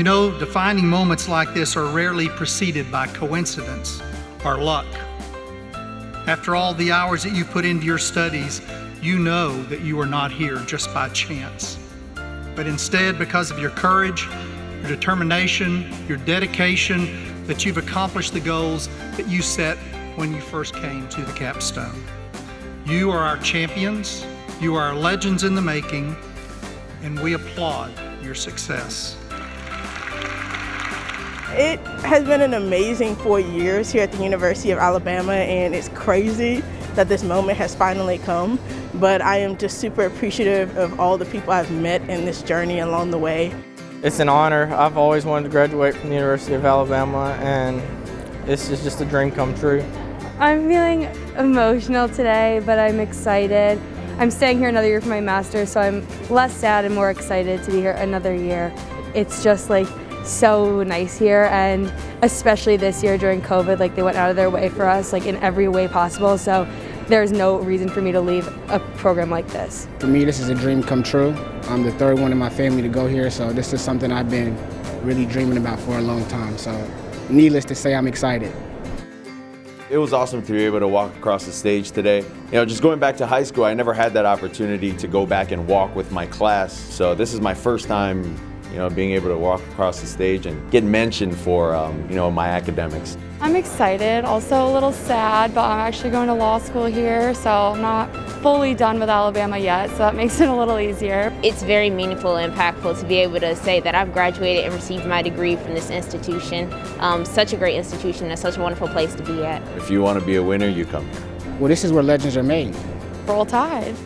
You know, defining moments like this are rarely preceded by coincidence or luck. After all the hours that you put into your studies, you know that you are not here just by chance, but instead because of your courage, your determination, your dedication, that you've accomplished the goals that you set when you first came to the capstone. You are our champions, you are legends in the making, and we applaud your success. It has been an amazing four years here at the University of Alabama and it's crazy that this moment has finally come. But I am just super appreciative of all the people I've met in this journey along the way. It's an honor. I've always wanted to graduate from the University of Alabama and this is just a dream come true. I'm feeling emotional today, but I'm excited. I'm staying here another year for my master's, so I'm less sad and more excited to be here another year. It's just like so nice here and especially this year during COVID, like they went out of their way for us like in every way possible. So there's no reason for me to leave a program like this. For me, this is a dream come true. I'm the third one in my family to go here, so this is something I've been really dreaming about for a long time. So needless to say, I'm excited. It was awesome to be able to walk across the stage today. You know, just going back to high school, I never had that opportunity to go back and walk with my class. So this is my first time you know, being able to walk across the stage and get mentioned for, um, you know, my academics. I'm excited, also a little sad, but I'm actually going to law school here, so I'm not fully done with Alabama yet, so that makes it a little easier. It's very meaningful and impactful to be able to say that I've graduated and received my degree from this institution. Um, such a great institution and such a wonderful place to be at. If you want to be a winner, you come here. Well, this is where legends are made. Roll Tide.